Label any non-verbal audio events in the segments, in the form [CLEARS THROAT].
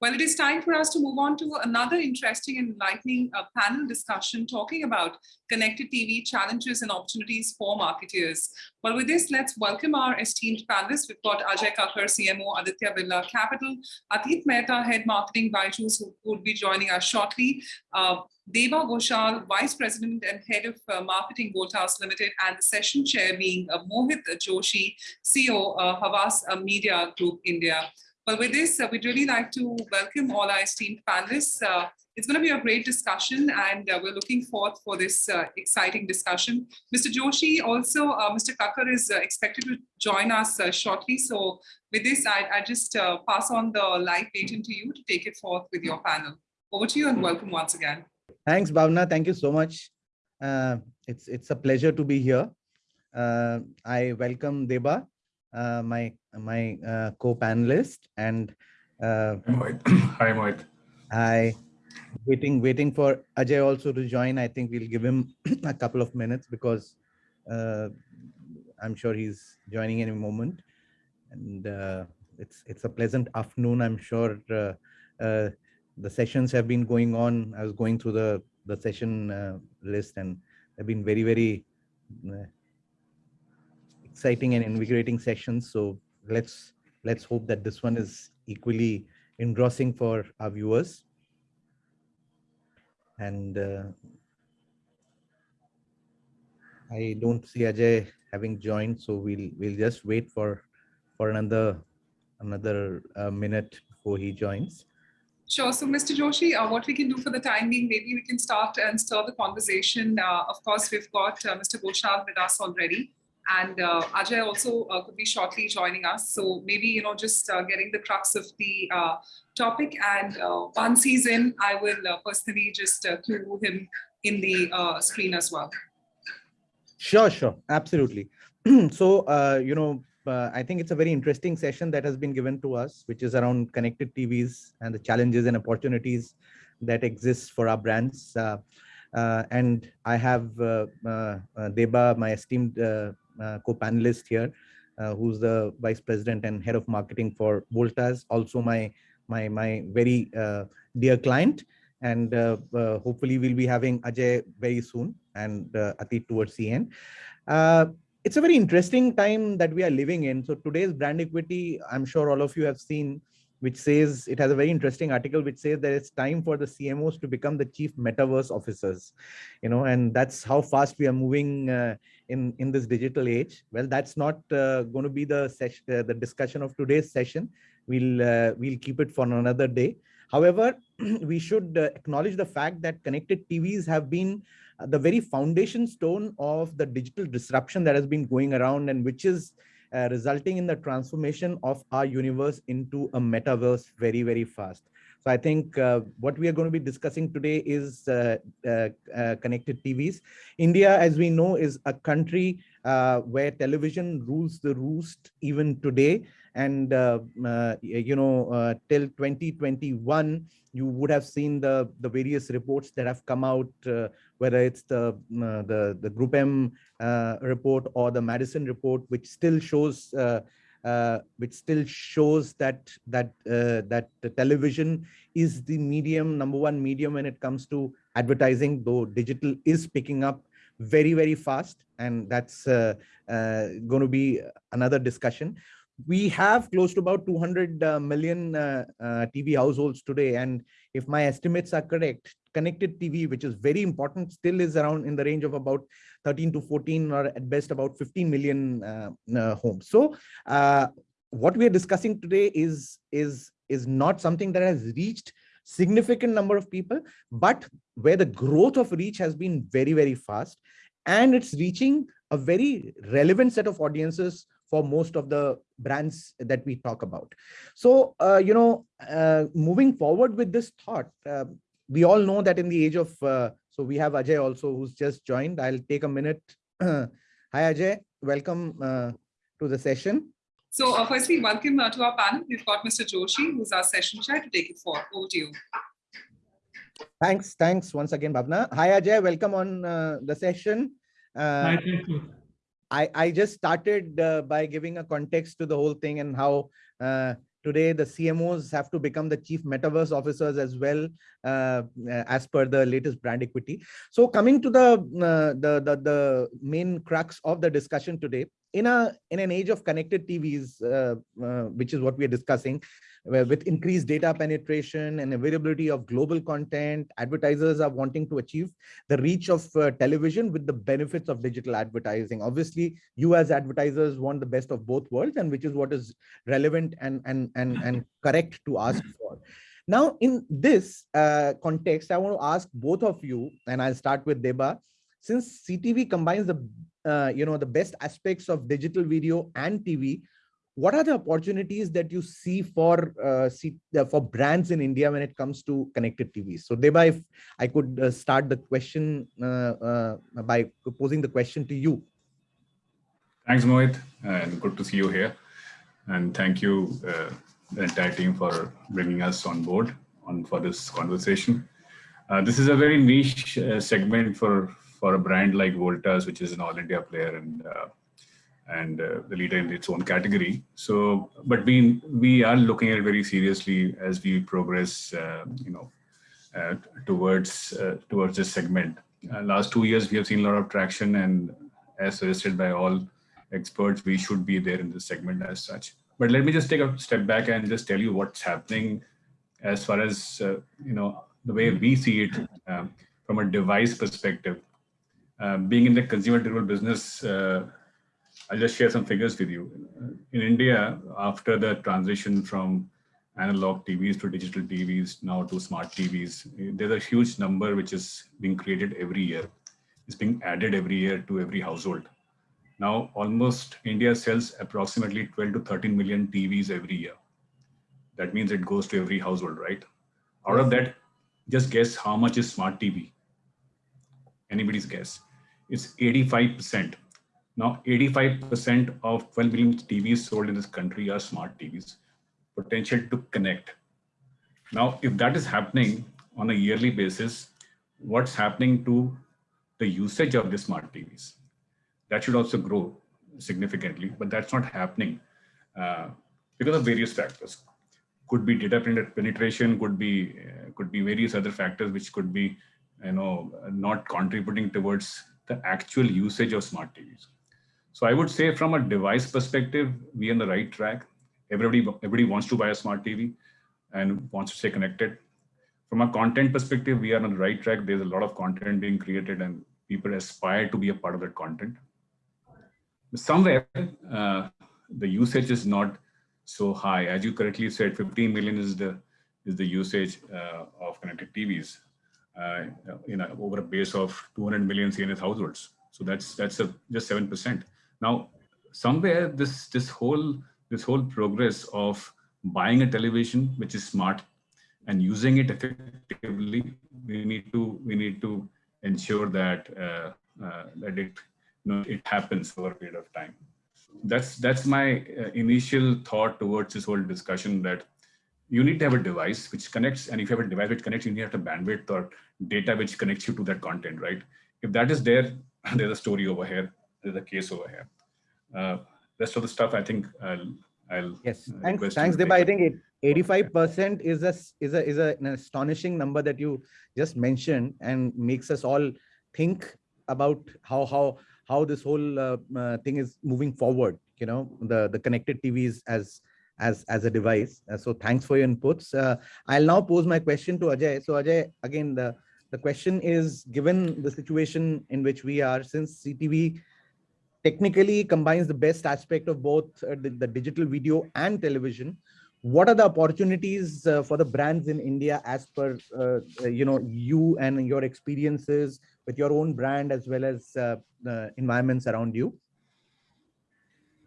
Well, it is time for us to move on to another interesting and enlightening uh, panel discussion talking about connected TV challenges and opportunities for marketeers. Well, with this, let's welcome our esteemed panelists. We've got Ajay Kakkar, CMO, Aditya Birla Capital, Atit Mehta, Head Marketing, Byju's, who will be joining us shortly, uh, Deba Ghoshal, Vice President and Head of uh, Marketing, Voltas Limited, and the session chair being uh, Mohit Joshi, CEO, uh, Havas uh, Media Group India. Well, with this, uh, we'd really like to welcome all our esteemed panelists. Uh, it's going to be a great discussion and uh, we're looking forward for this uh, exciting discussion. Mr. Joshi, also uh, Mr. Kakkar is uh, expected to join us shortly. So with this, I, I just pass on the live baton to you to take it forth with your panel. Over to you and welcome once again. Thanks, Bhavna. Thank you so much. it's, it's a pleasure to be here. I welcome Deba my my uh, co-panelist and uh, [CLEARS THROAT] hi Mohit. Hi. Waiting waiting for Ajay also to join. I think we'll give him [CLEARS THROAT] a couple of minutes because uh, I'm sure he's joining any moment. And uh, it's it's a pleasant afternoon. I'm sure uh, uh, the sessions have been going on. I was going through the the session uh, list and they've been very very uh, exciting and invigorating sessions. So let's let's hope that this one is equally engrossing for our viewers. And uh, I don't see Ajay having joined, so we'll we'll just wait for for another another uh, minute before he joins. Sure. So, Mr. Joshi, uh, what we can do for the time being, maybe we can start and stir the conversation. Uh, of course, we've got uh, Mr. Ghoshal with us already. And uh, Ajay also uh, could be shortly joining us. So maybe, you know, just uh, getting the crux of the uh, topic. And uh, once he's in, I will uh, personally just cue him in the screen as well. Sure, sure. Absolutely. [CLEARS THROAT] so, you know, I think it's a very interesting session that has been given to us, which is around connected TVs and the challenges and opportunities that exist for our brands. and I have Deba, my esteemed Uh, co-panelist here, uh, who's the vice president and head of marketing for Voltas, also my my my very uh, dear client. And uh, uh, hopefully we'll be having Ajay very soon and Atit towards the end it's a very interesting time that we are living in. So today's brand equity, I'm sure all of you have seen which says it has a very interesting article which says that it's time for the CMOs to become the chief metaverse officers, you know, and that's how fast we are moving uh, in in this digital age. Well, that's not uh, going to be the session, uh, the discussion of today's session. We'll uh, we'll keep it for another day. However, [CLEARS THROAT] we should uh, acknowledge the fact that connected TVs have been uh, the very foundation stone of the digital disruption that has been going around and which is uh, resulting in the transformation of our universe into a metaverse very, very fast. So I think uh, what we are going to be discussing today is uh, uh, uh connected TVs. India, as we know, is a country uh, where television rules the roost even today. And, you know, till 2021, you would have seen the, the various reports that have come out whether it's the uh, the the GroupM uh, report or the Madison report, which still shows uh, uh which still shows that that uh, that television is the medium number one medium when it comes to advertising, though digital is picking up very very fast, and that's uh, going to be another discussion we have close to about 200 uh, million uh, uh, TV households today. And if my estimates are correct, connected TV, which is very important, still is around in the range of about 13 to 14 or at best about 15 million uh, uh, homes. So uh, what we are discussing today is, is, is not something that has reached significant number of people, but where the growth of reach has been very, very fast. And it's reaching a very relevant set of audiences for most of the brands that we talk about. So, uh, you know, uh, moving forward with this thought, uh, we all know that in the age of, uh, so we have Ajay also who's just joined. I'll take a minute. [CLEARS THROAT] Hi, Ajay. Welcome uh, to the session. So uh, firstly, welcome to our panel. We've got Mr. Joshi, who's our session chair to take it forward. Over to you. Thanks. Thanks once again, Bhavna. Hi, Ajay. Welcome on the session. Hi, thank you. I, I just started uh, by giving a context to the whole thing and how uh, today the CMOs have to become the chief metaverse officers as well, uh, as per the latest brand equity. So coming to the, uh, the, the, the, main crux of the discussion today, in a in an age of connected TVs, uh, uh, which is what we are discussing, with increased data penetration and availability of global content, advertisers are wanting to achieve the reach of uh, television with the benefits of digital advertising. Obviously, you as advertisers want the best of both worlds, and which is what is relevant and and and and correct to ask for. Now, in this uh, context, I want to ask both of you, and I'll start with Deba. Since CTV combines the uh, you know the best aspects of digital video and TV, what are the opportunities that you see for uh, uh, for brands in India when it comes to connected TVs? So Deba, if I could uh, start the question uh, uh, by posing the question to you. Thanks, Mohit, and good to see you here. And thank you, the entire team, for bringing us on board on for this conversation. this is a very niche segment for for a brand like Voltas, which is an all India player and and uh, the leader in its own category. So, but we we are looking at it very seriously as we progress, uh, you know, uh, towards uh, towards this segment. Uh, last two years, we have seen a lot of traction, and as suggested by all experts, we should be there in this segment as such. But let me just take a step back and just tell you what's happening as far as uh, you know the way we see it um, from a device perspective. Uh, being in the consumer durable business uh, I'll just share some figures with you. In India, after the transition from analog TVs to digital TVs, now to smart TVs, there's a huge number which is being created every year. It's being added every year to every household. Now, almost India sells approximately 12 to 13 million TVs every year. That means it goes to every household, right? Out of that, just guess how much is smart TV? Anybody's guess. It's 85%. Now, 85% of 12 million TVs sold in this country are smart TVs, potential to connect. Now, if that is happening on a yearly basis, what's happening to the usage of the smart TVs? That should also grow significantly, but that's not happening uh, because of various factors. Could be data penetration, could be uh, could be various other factors which could be, you know, not contributing towards the actual usage of smart TVs. So I would say from a device perspective, we are on the right track. Everybody, everybody wants to buy a smart TV and wants to stay connected. From a content perspective, we are on the right track. There's a lot of content being created and people aspire to be a part of that content. Somewhere, uh, the usage is not so high. As you correctly said, 15 million is the is the usage uh, of connected TVs uh, in a, over a base of 200 million C&S households. So that's that's a, just seven percent. Now, somewhere this this whole this whole progress of buying a television which is smart and using it effectively, we need to we need to ensure that uh, uh, that it you know it happens over a period of time. That's that's my uh, initial thought towards this whole discussion that you need to have a device which connects, and if you have a device which connects, you need to have a bandwidth or data which connects you to that content, right? If that is there, [LAUGHS] there's a story over here there's a case over here. Uh, rest of the stuff, I think I'll, I'll yes. Thanks, thanks, Deba. I think 85% is a is a is a, an astonishing number that you just mentioned and makes us all think about how how how this whole uh, uh, thing is moving forward. You know, the the connected TVs as as as a device. Uh, so thanks for your inputs. Uh, I'll now pose my question to Ajay. So Ajay, again, the the question is, given the situation in which we are, since CTV technically combines the best aspect of both uh, the, the, digital video and television what are the opportunities uh, for the brands in india as per uh, uh you know you and your experiences with your own brand as well as uh, the environments around you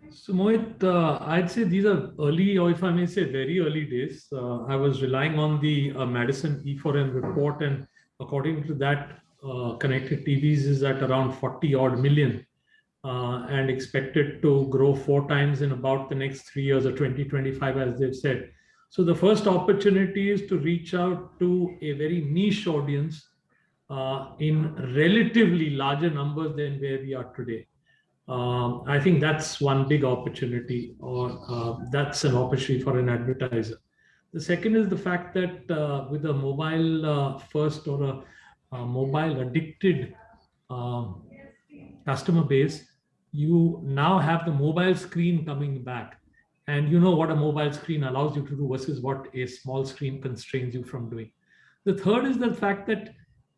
so Mohit, uh, I'd say these are early, or if I may say very early days. I was relying on the Madison E4M report, and according to that, connected TVs is at around 40 odd million uh, and expected to grow four times in about the next three years or 2025, as they've said. So the first opportunity is to reach out to a very niche audience uh, in relatively larger numbers than where we are today. Um, I think that's one big opportunity, or uh, that's an opportunity for an advertiser. The second is the fact that uh, with a mobile uh, first or a, a mobile addicted um, customer base, you now have the mobile screen coming back. And you know what a mobile screen allows you to do versus what a small screen constrains you from doing. The third is the fact that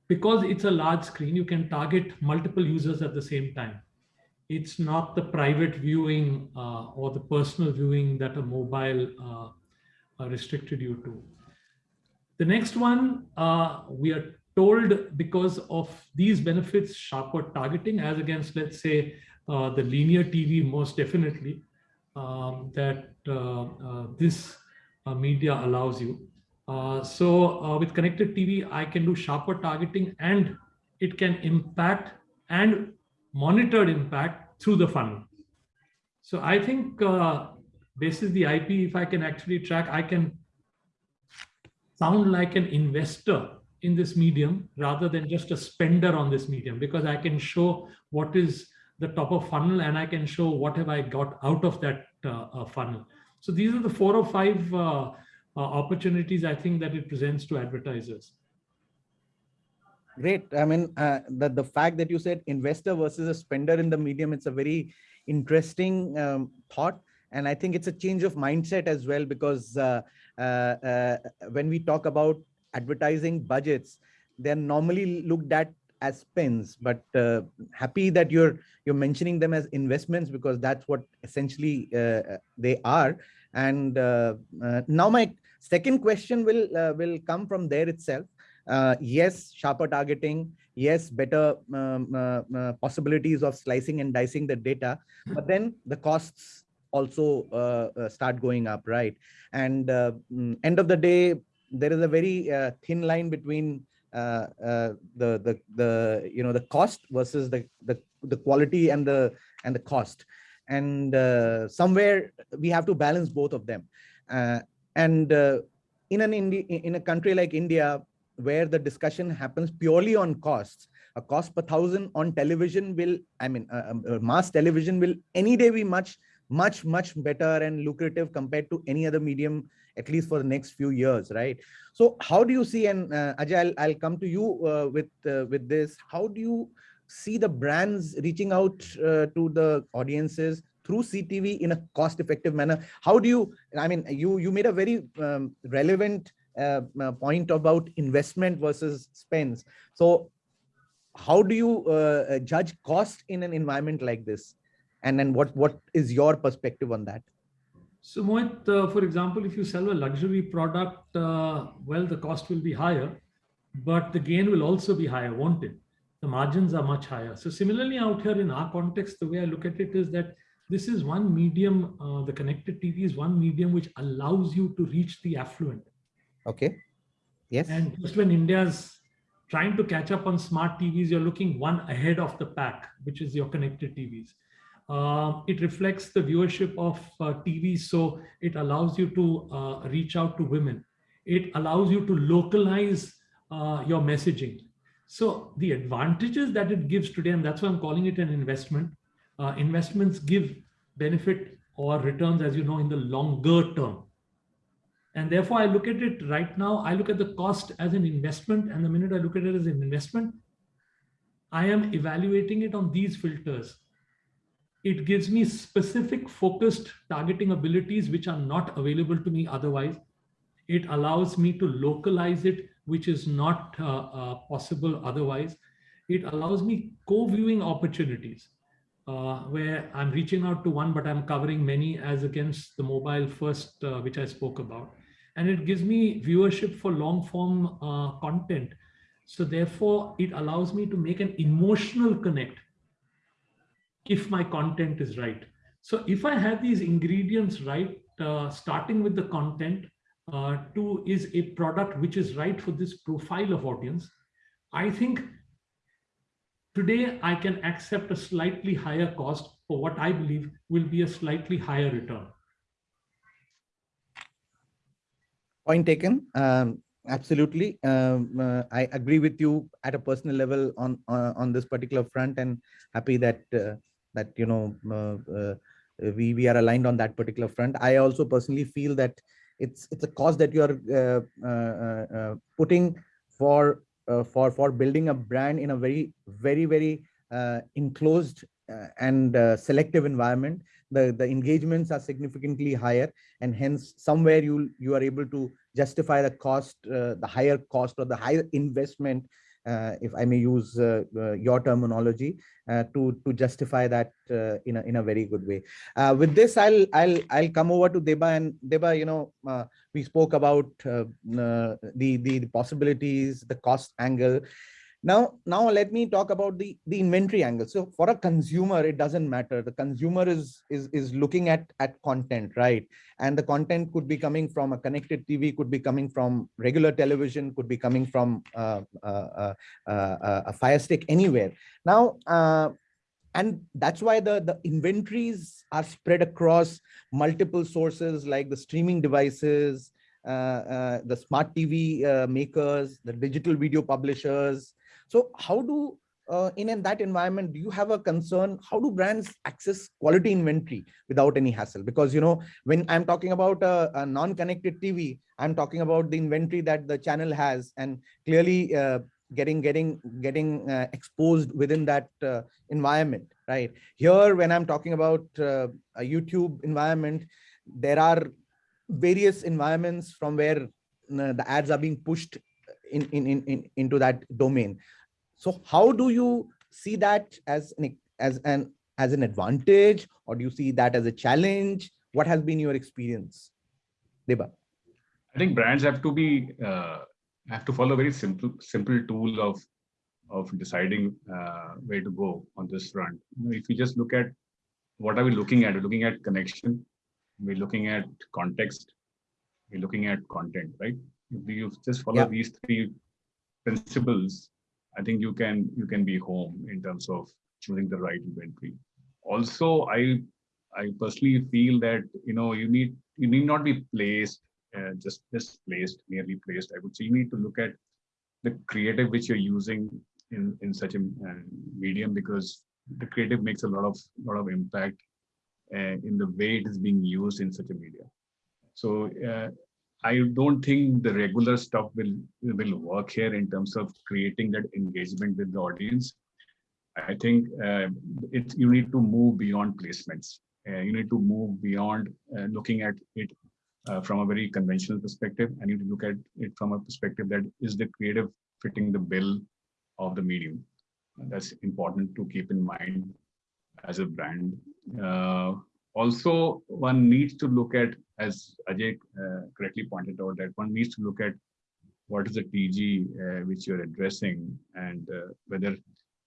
because it's a large screen, you can target multiple users at the same time. It's not the private viewing uh, or the personal viewing that a mobile uh, uh restricted you to. The next one, uh, we are told because of these benefits, sharper targeting as against, let's say, uh, the linear TV most definitely, um, that uh, uh, this uh, media allows you. so with connected TV, I can do sharper targeting and it can impact and monitored impact through the funnel. So I think uh, this is the IP, if I can actually track, I can sound like an investor in this medium rather than just a spender on this medium because I can show what is the top of funnel and I can show what have I got out of that uh, uh, funnel. So these are the four or five uh, opportunities I think that it presents to advertisers. Great. I mean, uh, the, the fact that you said investor versus a spender in the medium, it's a very interesting um, thought. And I think it's a change of mindset as well, because uh, uh, when we talk about advertising budgets, they're normally looked at as spends, but uh, happy that you're you're mentioning them as investments because that's what essentially uh, they are. And uh, uh now my second question will uh, will come from there itself. Uh, yes, sharper targeting. Yes, better um, possibilities of slicing and dicing the data, but then the costs also start going up, right? And mm, end of the day, there is a very thin line between uh, uh, the the the you know the cost versus the the the quality and the and the cost and uh, somewhere we have to balance both of them and in an Indi in a country like India where the discussion happens purely on costs a cost per thousand on television will i mean uh, uh, mass television will any day be much much much better and lucrative compared to any other medium at least for the next few years, right? So how do you see, and uh, Ajay, I'll, I'll come to you uh, with, uh, with this, how do you see the brands reaching out uh, to the audiences through CTV in a cost-effective manner? How do you, I mean, you, you made a very um, relevant uh, uh, point about investment versus spends. So how do you judge cost in an environment like this? And then what, what is your perspective on that? So Mohit, uh, for example, if you sell a luxury product, uh, well, the cost will be higher, but the gain will also be higher, won't it? The margins are much higher. So similarly out here in our context, the way I look at it is that this is one medium, uh, the connected TV is one medium which allows you to reach the affluent. Okay. Yes. And just when India's trying to catch up on smart TVs, you're looking one ahead of the pack, which is your connected TVs. Uh, it reflects the viewership of uh, TV, so it allows you to uh, reach out to women. It allows you to localize uh, your messaging. So the advantages that it gives today, and that's why I'm calling it an investment. Uh, investments give benefit or returns, as you know, in the longer term. And therefore, I look at it right now, I look at the cost as an investment. And the minute I look at it as an investment, I am evaluating it on these filters it gives me specific focused targeting abilities which are not available to me otherwise. It allows me to localize it, which is not uh, uh, possible otherwise. It allows me co-viewing opportunities uh, where I'm reaching out to one, but I'm covering many as against the mobile first, uh, which I spoke about. And it gives me viewership for long form uh, content. So therefore, it allows me to make an emotional connect if my content is right. So if I have these ingredients right, uh, starting with the content, uh, two is a product which is right for this profile of audience, I think today I can accept a slightly higher cost for what I believe will be a slightly higher return. Point taken. Um, absolutely. Um, uh, I agree with you at a personal level on, uh, on this particular front and happy that uh, that you know uh, uh, we we are aligned on that particular front. I also personally feel that it's it's a cost that you are uh, uh, uh, putting for for for building a brand in a very very very enclosed and selective environment. The the engagements are significantly higher, and hence somewhere you you are able to justify the cost, the higher cost or the higher investment uh, Uh, if I may use uh, uh, your terminology, uh, to to justify that uh, in a in a very good way. with this, I'll I'll I'll come over to Deba and Deba. You know, we spoke about the, the the possibilities, the cost angle, now, now let me talk about the, the inventory angle. So for a consumer, it doesn't matter. The consumer is, is, is looking at, at content, right? And the content could be coming from a connected TV, could be coming from regular television, could be coming from uh, uh, uh, uh a Fire Stick, anywhere. Now, uh, and that's why the, the inventories are spread across multiple sources like the streaming devices, uh, the smart TV makers, the digital video publishers, so how do, uh, in, in that environment, do you have a concern? How do brands access quality inventory without any hassle? Because, you know, when I'm talking about a, a non-connected TV, I'm talking about the inventory that the channel has and clearly uh, getting getting getting uh, exposed within that uh, environment right here when i'm talking about uh, a youtube environment there are various environments from where uh, the ads are being pushed in, in in in into that domain so how do you see that as an as an as an advantage, or do you see that as a challenge? What has been your experience, Deba? I think brands have to be uh, have to follow a very simple simple tool of of deciding uh, where to go on this front. You know, if you just look at what are we looking at? We're looking at connection. We're looking at context. We're looking at content, right? If you just follow yeah. these three principles, I think you can you can be home in terms of choosing the right inventory. Also, I I personally feel that you know you need you need not be placed uh, just just placed merely placed. I would say you need to look at the creative which you're using in in such a uh, medium because the creative makes a lot of lot of impact uh, in the way it is being used in such a media. So uh, I don't think the regular stuff will will work here in terms of creating that engagement with the audience. I think uh, it you need to move beyond placements. Uh, you need to move beyond uh, looking at it uh, from a very conventional perspective. I need to look at it from a perspective that is the creative fitting the bill of the medium. That's important to keep in mind as a brand. Uh, also, one needs to look at as Ajay uh, correctly pointed out, that one needs to look at what is the TG uh, which you're addressing and uh, whether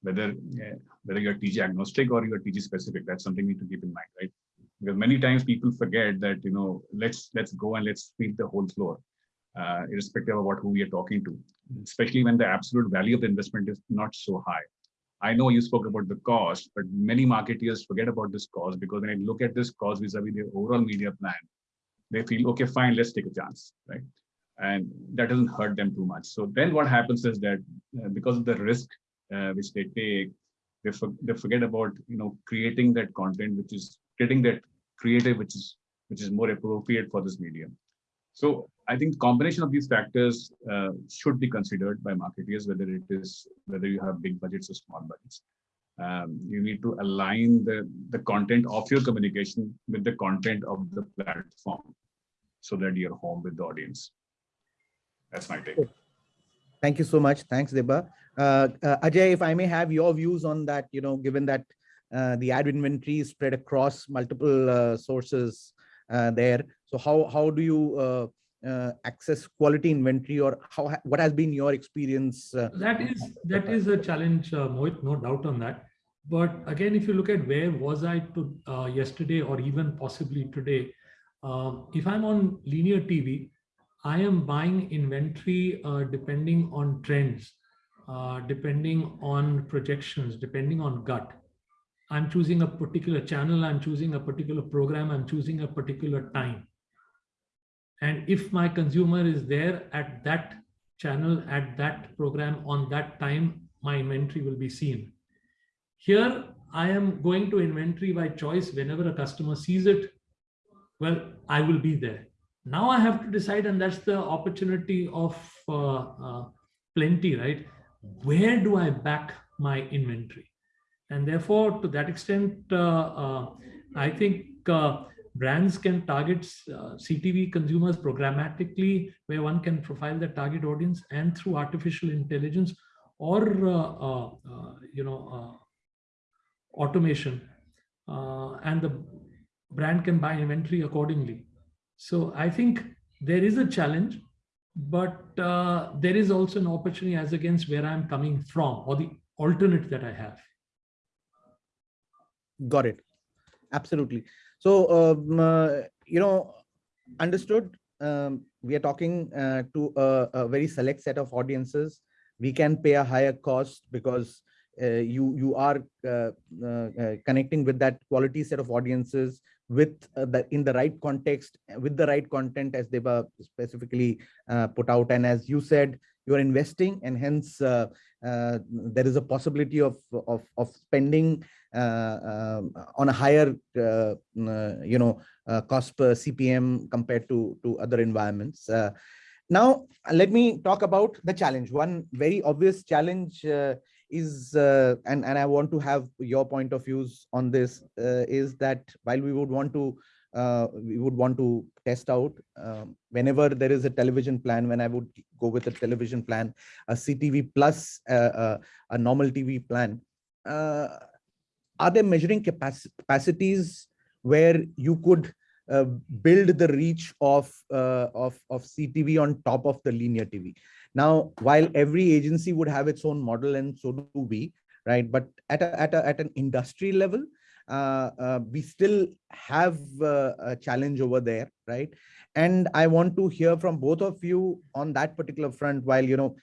whether whether you're TG agnostic or you're TG specific. That's something we need to keep in mind, right? Because many times people forget that you know let's let's go and let's sweep the whole floor, uh, irrespective of what who we are talking to, especially when the absolute value of the investment is not so high. I know you spoke about the cost, but many marketeers forget about this cost because when I look at this cost vis-a-vis -vis the overall media plan, they feel, okay, fine, let's take a chance, right? And that doesn't hurt them too much. So then what happens is that uh, because of the risk uh, which they take, they, for, they forget about, you know, creating that content, which is getting that creative, which is which is more appropriate for this medium. So I think combination of these factors uh, should be considered by marketers, whether it is whether you have big budgets or small budgets. Um, you need to align the, the content of your communication with the content of the platform so that you're home with the audience. That's my take. Thank you so much. Thanks, Deba. Uh, uh, Ajay, if I may have your views on that, you know, given that uh, the ad inventory is spread across multiple uh, sources uh, there. So how, how do you uh, access quality inventory or how what has been your experience uh, that is that is a challenge uh, Mohit, no doubt on that. But again if you look at where was i to uh, yesterday or even possibly today um, if i'm on linear tv i am buying inventory uh, depending on trends uh, depending on projections depending on gut. I'm choosing a particular channel i'm choosing a particular program i'm choosing a particular time and if my consumer is there at that channel, at that program, on that time, my inventory will be seen. Here, I am going to inventory by choice whenever a customer sees it. Well, I will be there. Now I have to decide, and that's the opportunity of uh, uh, plenty, right? Where do I back my inventory? And therefore, to that extent, uh, uh I think uh, brands can target uh, CTV consumers programmatically, where one can profile the target audience and through artificial intelligence or, you know, automation uh, and the brand can buy inventory accordingly. So I think there is a challenge, but uh, there is also an opportunity as against where I'm coming from or the alternate that I have. Got it. Absolutely. So, um, uh, you know, understood. Um, we are talking uh, to a, a very select set of audiences. We can pay a higher cost because uh, you you are uh, uh, connecting with that quality set of audiences with the in the right context with the right content as they were specifically put out and as you said you're investing and hence uh, uh, there is a possibility of of, of spending uh, um, on a higher you know cost per cpm compared to to other environments. Now let me talk about the challenge. One very obvious challenge is uh, and and i want to have your point of views on this uh, is that while we would want to uh, we would want to test out um, whenever there is a television plan when i would go with a television plan a ctv plus uh, uh, a normal tv plan uh, are there measuring capac capacities where you could build the reach of of of ctv on top of the linear tv now, while every agency would have its own model and so do we, right? But at, a, at, a, at an industry level, uh, uh, we still have uh, a challenge over there, right? And I want to hear from both of you on that particular front, while, you know,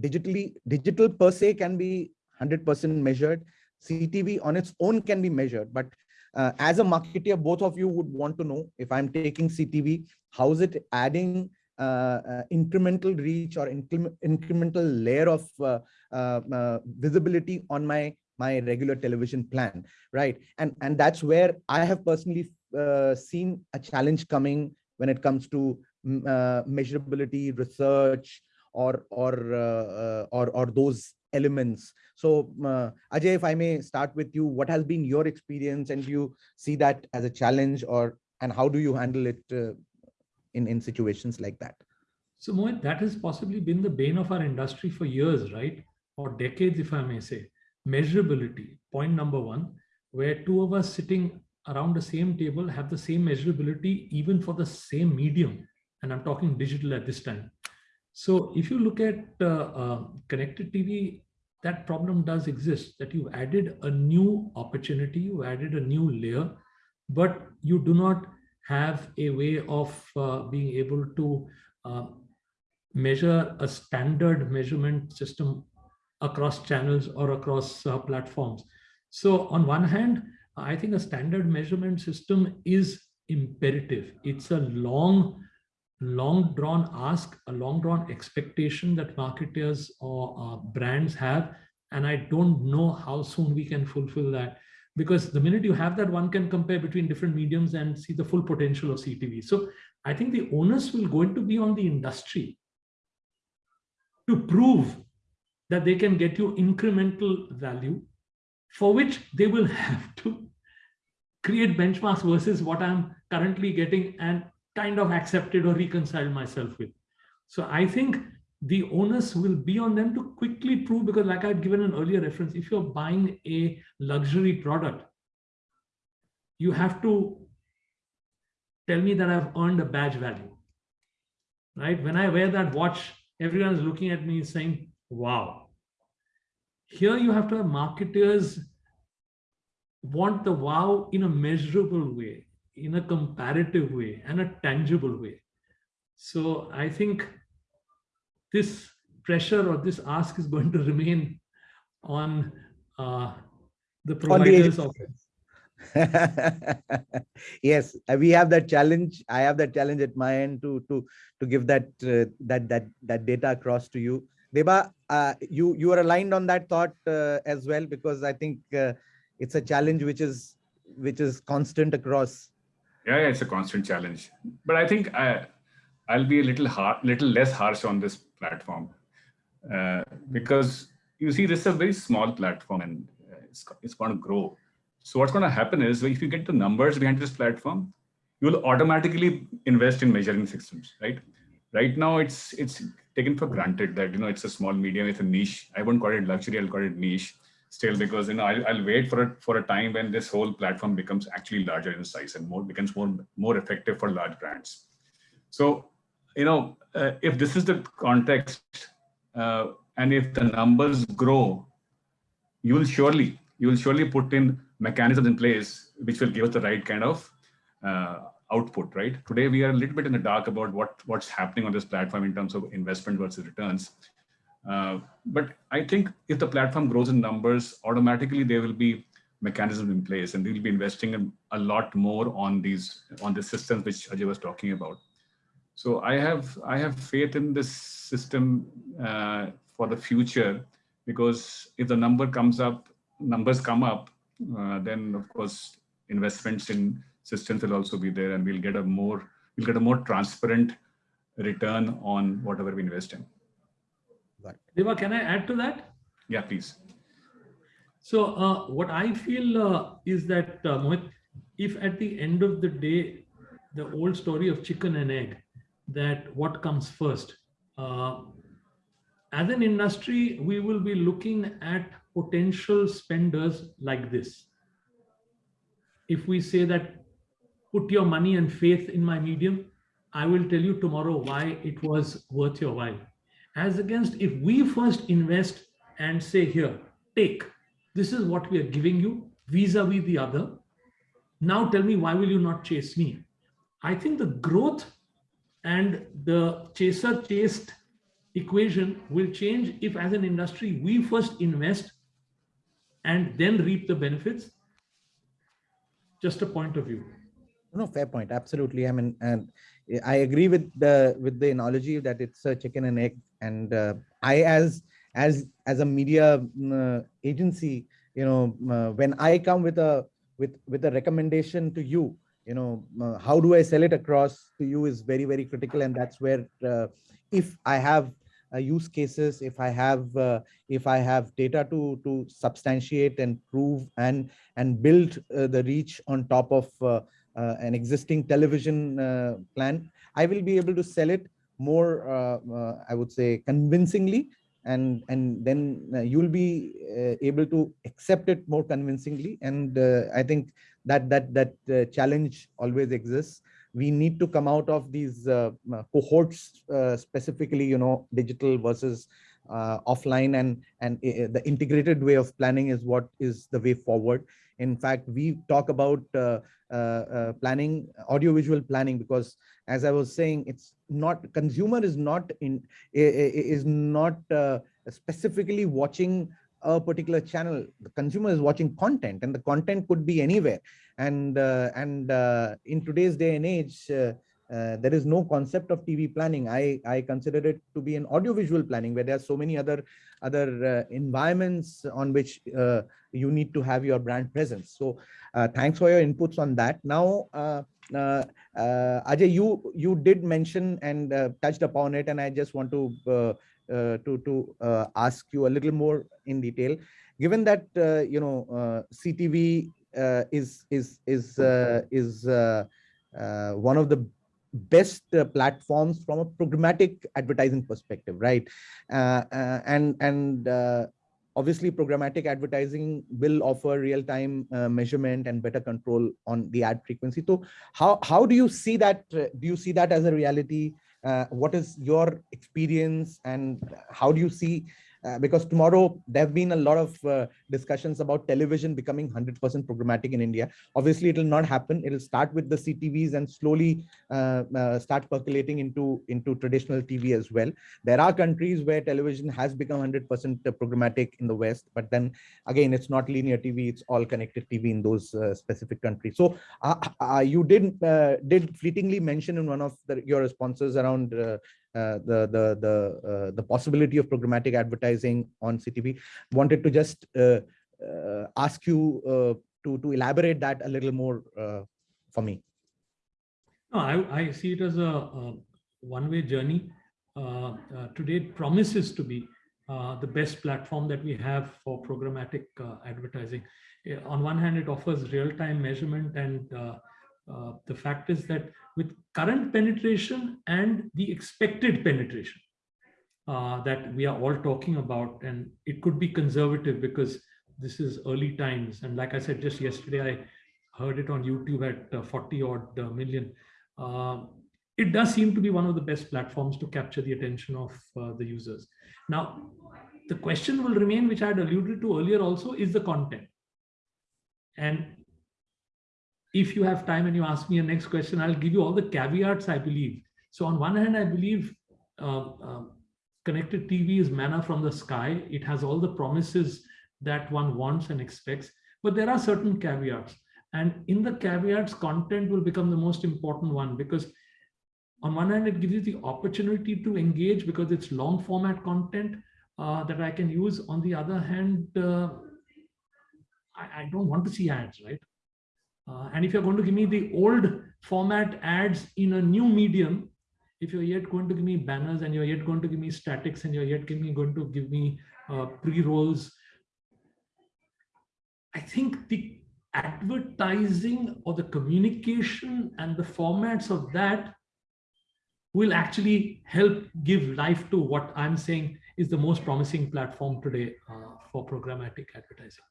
digitally, digital per se can be 100% measured. CTV on its own can be measured, but uh, as a marketer, both of you would want to know if I'm taking CTV, how is it adding uh, uh, incremental reach or incremental layer of uh, visibility on my my regular television plan right and and that's where i have personally seen a challenge coming when it comes to measurability research or or uh, or or those elements so uh, ajay if i may start with you what has been your experience and do you see that as a challenge or and how do you handle it uh, in, in situations like that. So Mohit, that has possibly been the bane of our industry for years, right? Or decades, if I may say. Measurability, point number one, where two of us sitting around the same table have the same measurability even for the same medium. And I'm talking digital at this time. So if you look at uh, uh, connected TV, that problem does exist that you've added a new opportunity, you added a new layer, but you do not have a way of uh, being able to uh, measure a standard measurement system across channels or across uh, platforms. So on one hand, I think a standard measurement system is imperative. It's a long, long drawn ask, a long drawn expectation that marketers or uh, brands have. And I don't know how soon we can fulfill that because the minute you have that, one can compare between different mediums and see the full potential of CTV. So I think the onus will going to be on the industry to prove that they can get you incremental value for which they will [LAUGHS] have to create benchmarks versus what I'm currently getting and kind of accepted or reconciled myself with. So I think the onus will be on them to quickly prove because like I've given an earlier reference, if you're buying a luxury product, you have to tell me that I've earned a badge value, right? When I wear that watch, everyone's looking at me saying, wow. Here you have to have marketers want the wow in a measurable way, in a comparative way, and a tangible way. So I think this pressure or this ask is going to remain on uh, the providers of [LAUGHS] yes uh, we have that challenge i have that challenge at my end to to to give that uh, that that that data across to you deba uh, you you are aligned on that thought uh, as well because i think uh, it's a challenge which is which is constant across. Yeah, yeah it's a constant challenge. But I think I, I'll be a little hard, little less harsh on this platform uh, because you see, this is a very small platform and uh, it's, it's going to grow. So what's going to happen is if you get the numbers behind this platform, you will automatically invest in measuring systems, right? Right now, it's it's taken for granted that you know it's a small medium, it's a niche. I won't call it luxury, I'll call it niche still because you know I'll, I'll wait for a for a time when this whole platform becomes actually larger in size and more becomes more more effective for large brands. So you know uh, if this is the context uh, and if the numbers grow, you will surely you will surely put in mechanisms in place which will give us the right kind of uh, output, right? Today, we are a little bit in the dark about what, what's happening on this platform in terms of investment versus returns. Uh, but I think if the platform grows in numbers, automatically there will be mechanisms in place and we'll be investing a lot more on these on the systems which Ajay was talking about. So I have I have faith in this system uh, for the future because if the number comes up, numbers come up, uh, then of course investments in systems will also be there and we'll get a more we'll get a more transparent return on whatever we invest in. Deva, can I add to that? Yeah, please. So uh, what I feel uh, is that uh, Mohit, if at the end of the day, the old story of chicken and egg, that what comes first, uh, as an industry, we will be looking at potential spenders like this. If we say that put your money and faith in my medium, I will tell you tomorrow why it was worth your while. As against if we first invest and say here, take, this is what we are giving you vis-a-vis -vis the other. Now tell me, why will you not chase me? I think the growth and the chaser chased equation will change if as an industry, we first invest and then reap the benefits. Just a point of view. No, fair point. Absolutely. I mean, and I agree with the with the analogy that it's a chicken and egg. And uh, I, as as as a media uh, agency, you know, uh, when I come with a with with a recommendation to you, you know, uh, how do I sell it across to you is very very critical, and that's where uh, if I have uh, use cases, if I have if I have data to to substantiate and prove and and build the reach on top of uh, an existing television uh, plan, I will be able to sell it more, uh, I would say, convincingly and and then uh, you'll be uh, able to accept it more convincingly. And uh, i think that that that challenge always exists. We need to come out of these cohorts specifically you know digital versus offline and and the integrated way of planning is what is the way forward. In fact, we talk about uh, uh, uh, planning, audiovisual planning, because as I was saying, it's not consumer is not in is not specifically watching a particular channel. The consumer is watching content and the content could be anywhere. And uh, and uh, in today's day and age uh, uh, there is no concept of TV planning. I, I consider it to be an audiovisual planning where there are so many other other uh, environments on which uh, you need to have your brand presence. So uh, thanks for your inputs on that. Now, uh, uh, uh Ajay, you you did mention and uh, touched upon it, and I just want to to to ask you a little more in detail. Given that you know CTV is is is is one of the best uh, platforms from a programmatic advertising perspective, right? Uh, uh, and and uh, obviously programmatic advertising will offer real-time uh, measurement and better control on the ad frequency. So how how do you see that? Uh, do you see that as a reality? what is your experience and how do you see uh, because tomorrow there have been a lot of uh, discussions about television becoming 100% programmatic in India. Obviously, it will not happen. It will start with the CTVs and slowly uh, uh, start percolating into, into traditional TV as well. There are countries where television has become 100% programmatic in the West, but then again, it's not linear TV, it's all connected TV in those uh, specific countries. So you did, did fleetingly mention in one of the, your responses around uh, the the the uh, the possibility of programmatic advertising on CTV. Wanted to just uh, uh, ask you uh, to, to elaborate that a little more uh, for me. No, I, I see it as a, one-way journey. Uh, uh, today it promises to be uh, the best platform that we have for programmatic uh, advertising. On one hand, it offers real-time measurement and uh, uh, the fact is that with current penetration and the expected penetration that we are all talking about, and it could be conservative because this is early times. And like I said, just yesterday, I heard it on YouTube at 40 odd million. Uh, it does seem to be one of the best platforms to capture the attention of uh, the users. Now, the question will remain, which I had alluded to earlier also, is the content. And if you have time and you ask me a next question, I'll give you all the caveats, I believe. So on one hand, I believe uh, uh, connected TV is manna from the sky. It has all the promises that one wants and expects, but there are certain caveats. And in the caveats, content will become the most important one because on one hand, it gives you the opportunity to engage because it's long format content uh, that I can use. On the other hand, uh, I, I, don't want to see ads, right? Uh, and if you're going to give me the old format ads in a new medium, if you're yet going to give me banners and you're yet going to give me statics and you're yet me, going to give me uh, pre-rolls, I think the advertising or the communication and the formats of that will actually help give life to what I'm saying is the most promising platform today uh, for programmatic advertising.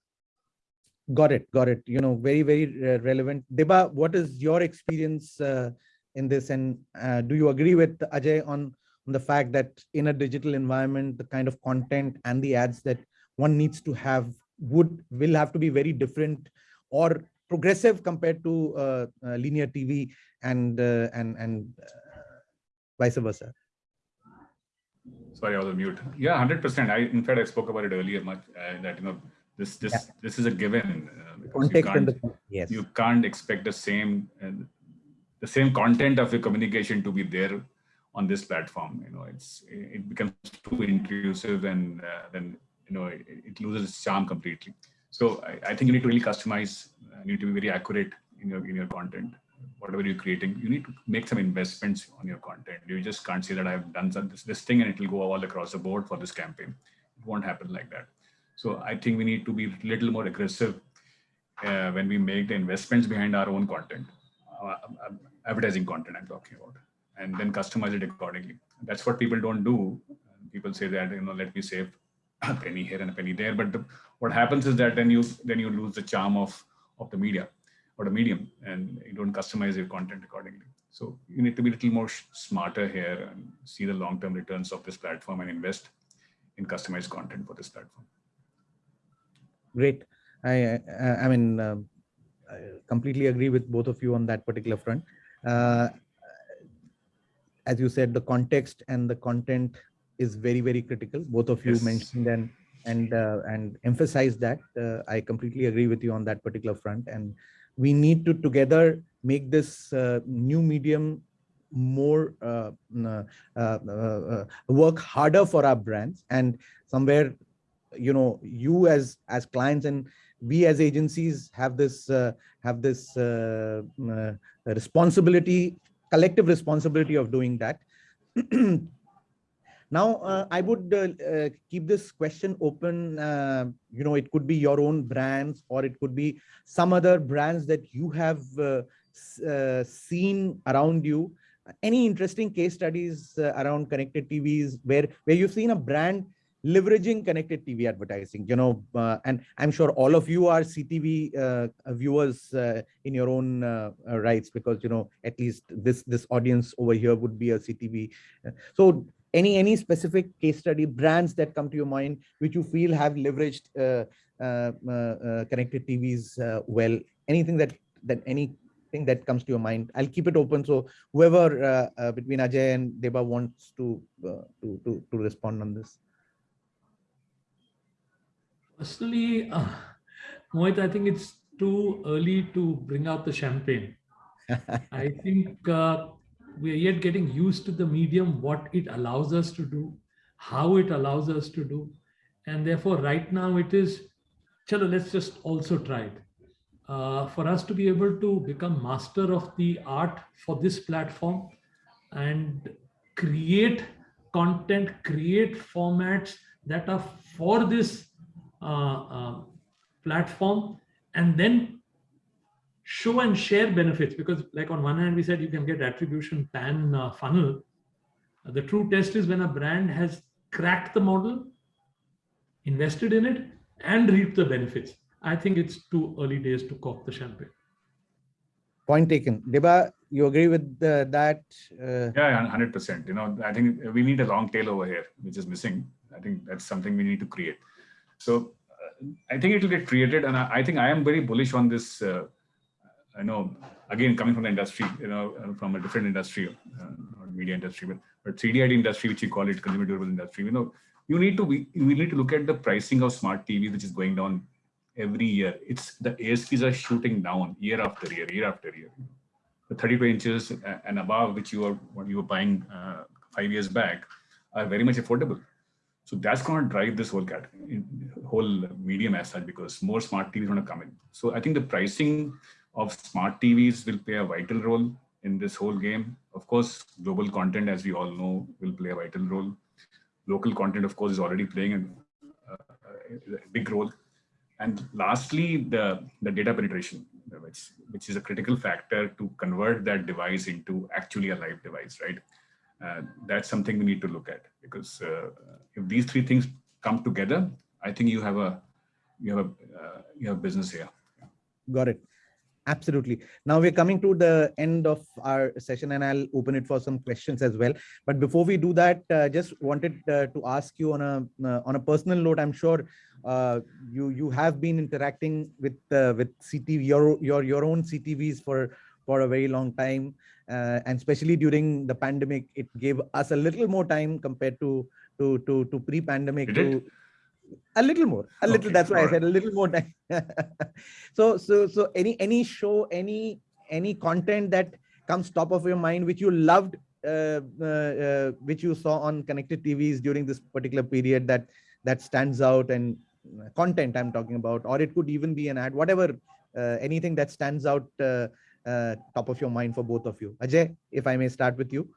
Got it, got it. You know, very, very uh, relevant. Deba, what is your experience uh, in this? And uh, do you agree with Ajay on, on the fact that in a digital environment, the kind of content and the ads that one needs to have would will have to be very different or progressive compared to uh, uh, linear TV and uh, and and vice versa. Sorry, I was on mute. Yeah, hundred percent. I in fact I spoke about it earlier much that you know this this yeah. this is a given. Context and the yes. You can't expect the same the same content of your communication to be there on this platform. You know, it's it becomes too intrusive and uh, then you know it, it loses its charm completely. So I, I, think you need to really customize, uh, you need to be very accurate in your, in your content. Whatever you're creating, you need to make some investments on your content. You just can't say that I've done some, this, this thing and it will go all across the board for this campaign. It won't happen like that. So I think we need to be a little more aggressive uh, when we make the investments behind our own content, uh, um, advertising content I'm talking about, and then customize it accordingly. That's what people don't do. People say that, you know, let me save a penny here and a penny there. But the, what happens is that then you then you lose the charm of of the media or the medium, and you don't customize your content accordingly. So you need to be a little more smarter here and see the long-term returns of this platform and invest in customized content for this platform. Great. I I, I mean, um, I completely agree with both of you on that particular front. Uh, as you said, the context and the content is very, very critical. Both of you yes. mentioned and and uh, and emphasize that. Uh, I completely agree with you on that particular front. And we need to together make this uh, new medium more uh, uh, uh, work harder for our brands and somewhere you know you as as clients and we as agencies have this have this responsibility collective responsibility of doing that [CLEARS THROAT] Now, uh, I would uh, uh, keep this question open. Uh, you know, it could be your own brands or it could be some other brands that you have uh, uh, seen around you. Any interesting case studies around connected TVs where, where you've seen a brand leveraging connected TV advertising, you know, uh, and I'm sure all of you are CTV uh, viewers uh, in your own rights because, you know, at least this this audience over here would be a CTV. So any any specific case study brands that come to your mind which you feel have leveraged uh, uh, uh, uh connected tvs uh, well anything that that anything that comes to your mind? I'll keep it open. So whoever uh, between ajay and deba wants to to, to to respond on this personally uh, [SIGHS] Mohit, i think it's too early to bring out the champagne [LAUGHS] i think we are yet getting used to the medium, what it allows us to do, how it allows us to do. And therefore, right now it is chalo, let's just also try it. Uh, for us to be able to become master of the art for this platform and create content, create formats that are for this uh, uh, platform, and then show and share benefits. Because like on one hand, we said you can get attribution pan uh, funnel. The true test is when a brand has cracked the model, invested in it, and reaped the benefits. I think it's too early days to cork the champagne. Point taken. Deba, you agree with the, that? Uh, Yeah, hundred percent. You know, I think we need a long tail over here, which is missing. I think that's something we need to create. So uh, I think it will get created, and I, I think I am very bullish on this. Uh, I know, again, coming from the industry, you know, uh, from a different industry, uh, media industry, but but CD industry, which you call it, consumer durable industry. You know, you need to we, we need to look at the pricing of smart TV, which is going down every year. It's the ASPs are shooting down year after year, year after year. The 32 inches and above, which you are what you were buying uh, five years back, are very much affordable. So that's going to drive this whole category, whole medium as such, because more smart TVs are going to come in. So I think the pricing of smart TVs will play a vital role in this whole game. Of course, global content, as we all know, will play a vital role. Local content, of course, is already playing a, a big role. And lastly, the, the data penetration, which, which is a critical factor to convert that device into actually a live device, right? Uh, that's something we need to look at because uh, if these three things come together, I think you have a you have a uh, you have business here. Got it. Absolutely. Now we're coming to the end of our session and I'll open it for some questions as well. But before we do that, uh, just wanted uh, to ask you on a uh, on a personal note, I'm sure you you have been interacting with with CTV, your, your, your own CTVs for, for a very long time. Uh, and especially during the pandemic, it gave us a little more time compared to to to, to pre-pandemic to a little more a little okay, that's why i said a little more time. [LAUGHS] So so so any any show any any content that comes top of your mind which you loved uh, uh, uh, which you saw on connected tvs during this particular period that that stands out and content i'm talking about or it could even be an ad whatever uh, anything that stands out uh, top of your mind for both of you ajay if i may start with you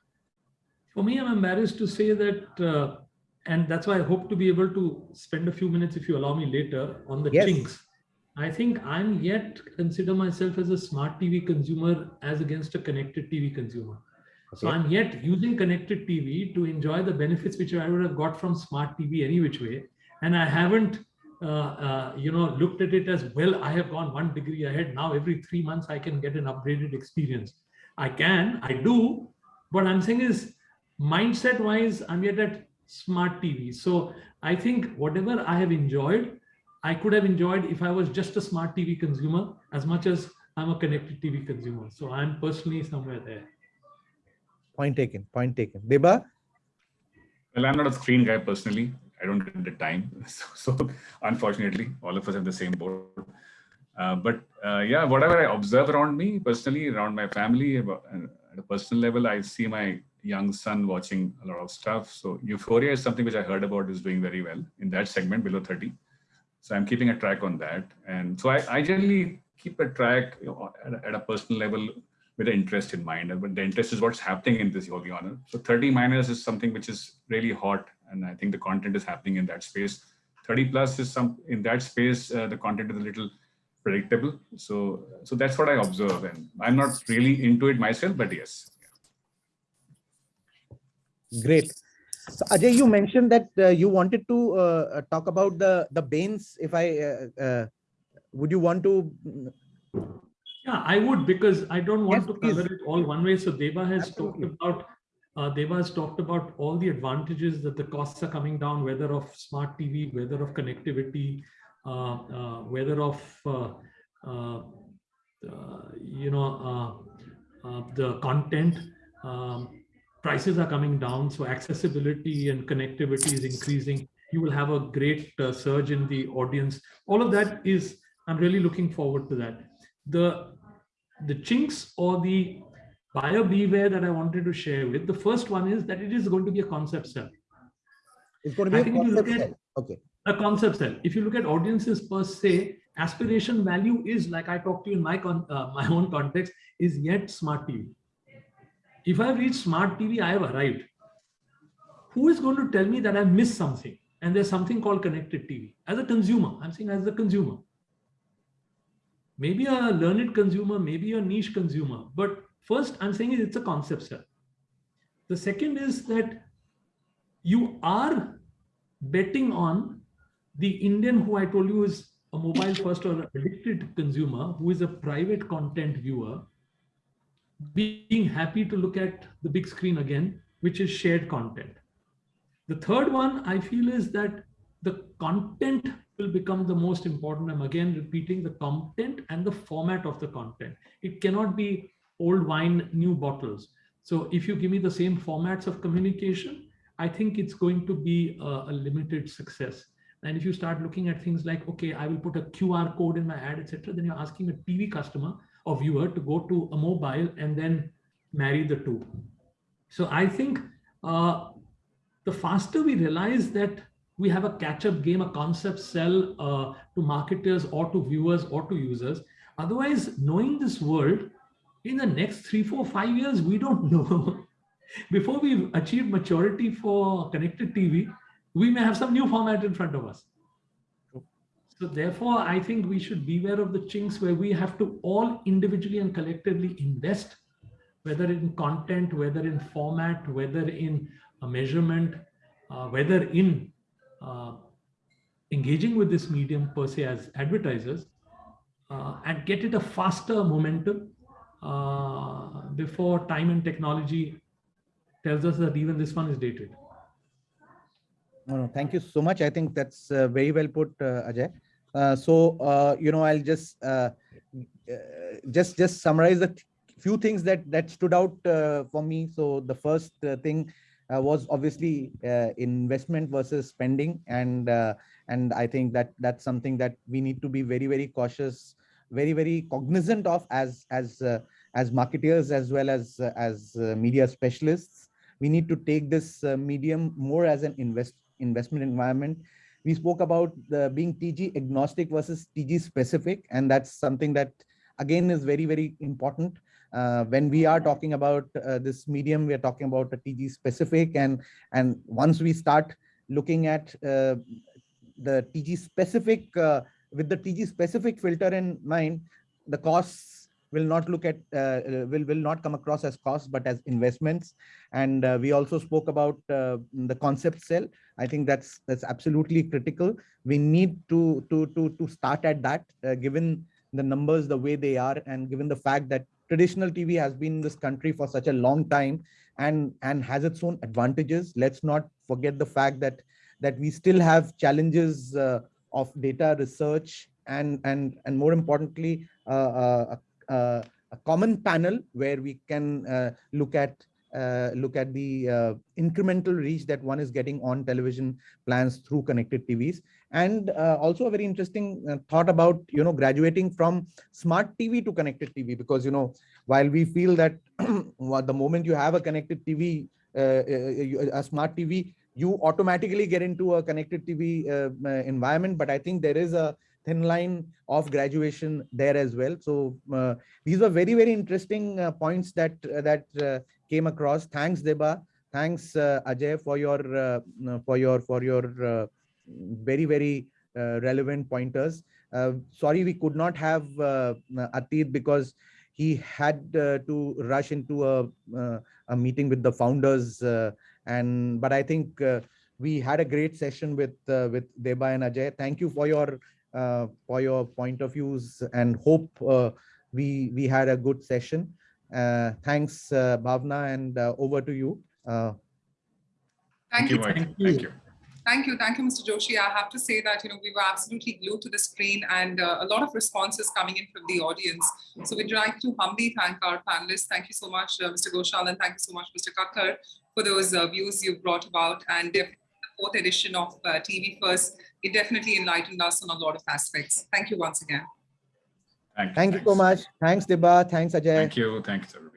for me i'm embarrassed to say that uh, and that's why I hope to be able to spend a few minutes, if you allow me later, on the yes. chinks. I think I'm yet consider myself as a smart TV consumer as against a connected TV consumer. Okay. So I'm yet using connected TV to enjoy the benefits which I would have got from smart TV any which way. And I haven't, Uh, uh, you know, looked at it as well. I have gone one degree ahead. Now every three months I can get an upgraded experience. I can, I do. What I'm saying is mindset wise, I'm yet at smart TV. So I think whatever I have enjoyed, I could have enjoyed if I was just a smart TV consumer as much as I'm a connected TV consumer. So I'm personally somewhere there. Point taken, point taken. Deba? Well, I'm not a screen guy personally. I don't get the time. [LAUGHS] So, so unfortunately, all of us have the same board. Uh, but uh, yeah, whatever I observe around me personally, around my family, uh, at a personal level, I see my young son watching a lot of stuff. So Euphoria is something which I heard about is doing very well in that segment below 30. So I'm keeping a track on that. And so I, I generally keep a track you know, at, a, at, a, personal level with an interest in mind. But the interest is what's happening in this Yogi Honor. So 30 minus is something which is really hot. And I think the content is happening in that space. 30 plus is some in that space, uh, the content is a little predictable. So, so that's what I observe. And I'm not really into it myself, but yes. Great. So Ajay, you mentioned that uh, you wanted to uh, talk about the the Bains. If I uh, uh would you want to? Yeah, I would because I don't want yes, to cover please. it all one way. So Deba has Absolutely. talked about uh, has talked about all the advantages that the costs are coming down, whether of smart TV, whether of connectivity, uh, uh, whether of you know the content. Um, prices are coming down, so accessibility and connectivity is increasing. You will have a great uh, surge in the audience. All of that is, I'm really looking forward to that. The, the chinks or the buyer beware that I wanted to share with, the first one is that it is going to be a concept sell. It's going to be I a concept sell. Okay. a concept sell. If you look at audiences per se, aspiration value is like I talked to you in my con uh, my own context is yet smart TV. If I reach smart TV, I have arrived. Who is going to tell me that I've missed something? And there's something called connected TV. As a consumer, I'm saying as a consumer. Maybe a learned consumer, maybe a niche consumer. But first, I'm saying it's a concept sell. The second is that you are betting on the Indian who I told you is a mobile first or addicted consumer who is a private content viewer being happy to look at the big screen again, which is shared content. The third one I feel is that the content will become the most important. I'm again repeating the content and the format of the content. It cannot be old wine, new bottles. So if you give me the same formats of communication, I think it's going to be a, a limited success. And if you start looking at things like, okay, I will put a QR code in my ad, etc., then you're asking a TV customer or viewer to go to a mobile and then marry the two. So I think uh, the faster we realize that we have a catch-up game, a concept sell uh, to marketers or to viewers or to users. Otherwise, knowing this world, in the next three, four, five years, we don't [LAUGHS] know. Before we've achieved maturity for connected TV, we may have some new format in front of us. So therefore, I think we should beware of the chinks where we have to all individually and collectively invest, whether in content, whether in format, whether in a measurement, uh, whether in uh, engaging with this medium per se as advertisers, uh, and get it a faster momentum uh, before time and technology tells us that even this one is dated. No, no, thank you so much. I think that's uh, very well put, uh, Ajay. Uh, so, uh, you know, I'll just uh, just just summarize the few things that that stood out for me. So the first thing was obviously investment versus spending, and and I think that that's something that we need to be very very cautious, very very cognizant of as as as marketers as well as as media specialists. We need to take this medium more as an invest investment environment. We spoke about the being TG agnostic versus TG specific, and that's something that again is very, very important. Uh, when we are talking about uh, this medium, we are talking about a TG specific, and and once we start looking at uh, the TG specific uh, with the TG specific filter in mind, the costs will not look at uh, uh, will will not come across as costs but as investments. And uh, we also spoke about uh, the concept sell. I think that's that's absolutely critical. We need to to to to start at that uh, given the numbers the way they are and given the fact that traditional tv has been in this country for such a long time and and has its own advantages. Let's not forget the fact that that we still have challenges uh, of data research and and and more importantly uh, uh, a common panel where we can uh, look at uh, look at the uh, incremental reach that one is getting on television plans through connected TVs. And uh, also a very interesting uh, thought about, you know, graduating from smart TV to connected TV, because, you know, while we feel that [CLEARS THROAT] the moment you have a connected TV, a smart TV, you automatically get into a connected TV environment. But I think there is a thin line of graduation there as well. So uh, these were very, very interesting uh, points that uh, that uh, came across. Thanks, Deba. Thanks, uh, Ajay, for your uh, for your for your very, very relevant pointers. sorry, we could not have uh, because he had to rush into a a meeting with the founders. And but I think we had a great session with with Deba and Ajay. Thank you for your uh, for your point of views and hope uh, we we had a good session. Uh, thanks, Bhavna, and over to you. Thank, Thank, you, Thank you. Thank you. Thank you. Thank you, Mr. Joshi. I have to say that, you know, we were absolutely glued to the screen and uh, a lot of responses coming in from the audience. So we'd like to humbly thank our panelists. Thank you so much, uh, Mr. Ghoshal, and thank you so much, Mr. Kakkar, for those uh, views you've brought about. And the fourth edition of TV First it definitely enlightened us on a lot of aspects. Thank you once again. Thank you, Thank you so much. Thanks, Deba. Thanks, Ajay. Thank you. Thanks, everyone.